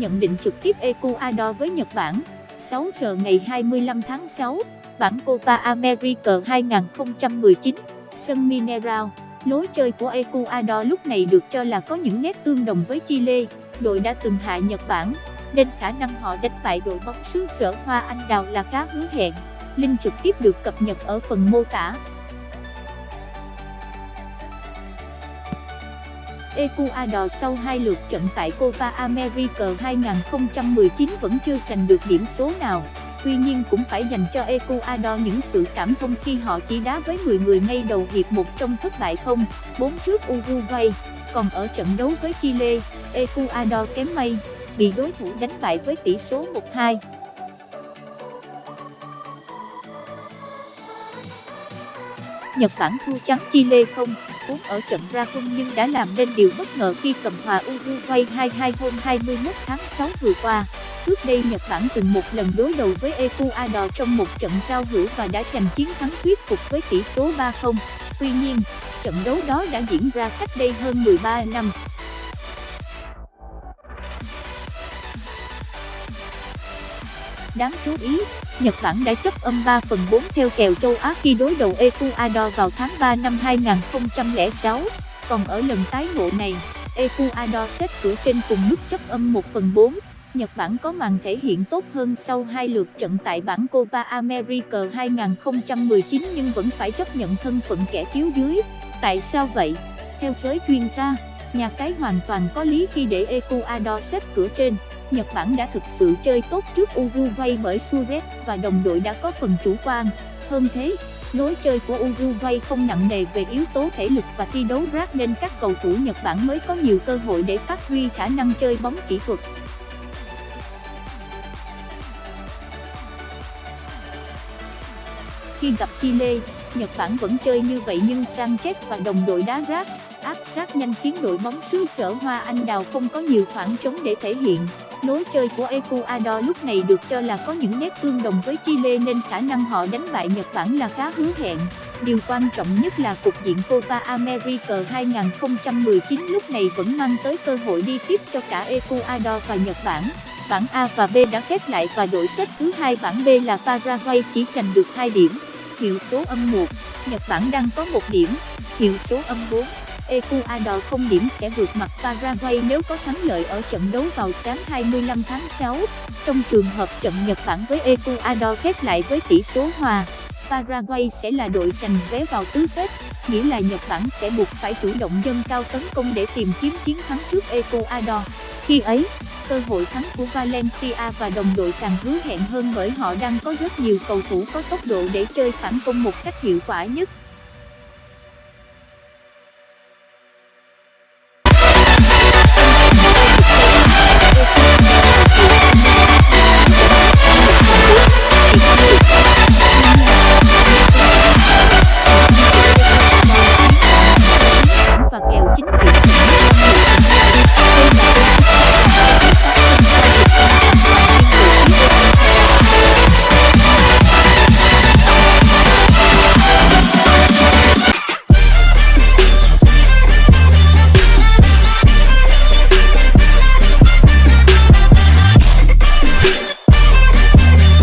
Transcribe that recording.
nhận định trực tiếp Ecuador với Nhật Bản. 6 giờ ngày 25 tháng 6, bản Copa America 2019, sân Mineral, lối chơi của Ecuador lúc này được cho là có những nét tương đồng với Chile, đội đã từng hạ Nhật Bản, nên khả năng họ đánh bại đội bóng xứ sở Hoa Anh Đào là khá hứa hẹn. Link trực tiếp được cập nhật ở phần mô tả. Ecuador sau hai lượt trận tại Copa America 2019 vẫn chưa giành được điểm số nào. Tuy nhiên cũng phải dành cho Ecuador những sự cảm thông khi họ chỉ đá với 10 người ngay đầu hiệp 1 trong thất bại không, 4 trước Uruguay. Còn ở trận đấu với Chile, Ecuador kém may, bị đối thủ đánh bại với tỷ số 1-2. Nhật Bản thua trắng Chile không, vốn ở trận ra quân nhưng đã làm nên điều bất ngờ khi cầm hòa Uruguay 2-2 hôm 21 tháng 6 vừa qua. Trước đây Nhật Bản từng một lần đối đầu với Ecuador trong một trận giao hữu và đã giành chiến thắng thuyết phục với tỷ số 3-0. Tuy nhiên, trận đấu đó đã diễn ra cách đây hơn 13 năm. Đáng chú ý, Nhật Bản đã chấp âm 3 phần 4 theo kèo châu Á khi đối đầu Ecuador vào tháng 3 năm 2006, còn ở lần tái ngộ này, Ecuador xếp cửa trên cùng mức chấp âm 1 phần 4. Nhật Bản có màn thể hiện tốt hơn sau hai lượt trận tại bảng Copa America 2019 nhưng vẫn phải chấp nhận thân phận kẻ chiếu dưới. Tại sao vậy? Theo giới chuyên gia, nhà cái hoàn toàn có lý khi để Ecuador xếp cửa trên. Nhật Bản đã thực sự chơi tốt trước Uruguay bởi Suarez và đồng đội đã có phần chủ quan. Hơn thế, lối chơi của Uruguay không nặng nề về yếu tố thể lực và thi đấu rác nên các cầu thủ Nhật Bản mới có nhiều cơ hội để phát huy khả năng chơi bóng kỹ thuật. Khi gặp Chile, Nhật Bản vẫn chơi như vậy nhưng Sanchez và đồng đội đá rác, áp sát nhanh khiến đội bóng xứ sở Hoa Anh Đào không có nhiều khoảng trống để thể hiện. Lối chơi của Ecuador lúc này được cho là có những nét tương đồng với Chile nên khả năng họ đánh bại Nhật Bản là khá hứa hẹn. Điều quan trọng nhất là cục diện Copa America 2019 lúc này vẫn mang tới cơ hội đi tiếp cho cả Ecuador và Nhật Bản. Bảng A và B đã khép lại và đội xếp thứ hai bảng B là Paraguay chỉ giành được 2 điểm. Hiệu số âm 1, Nhật Bản đang có 1 điểm. Hiệu số âm 4, Ecuador không điểm sẽ vượt mặt Paraguay nếu có thắng lợi ở trận đấu vào sáng 25 tháng 6. Trong trường hợp trận Nhật Bản với Ecuador khép lại với tỷ số hòa, Paraguay sẽ là đội giành vé vào tứ kết, nghĩa là Nhật Bản sẽ buộc phải chủ động dâng cao tấn công để tìm kiếm chiến thắng trước Ecuador. Khi ấy, cơ hội thắng của Valencia và đồng đội càng hứa hẹn hơn bởi họ đang có rất nhiều cầu thủ có tốc độ để chơi phản công một cách hiệu quả nhất.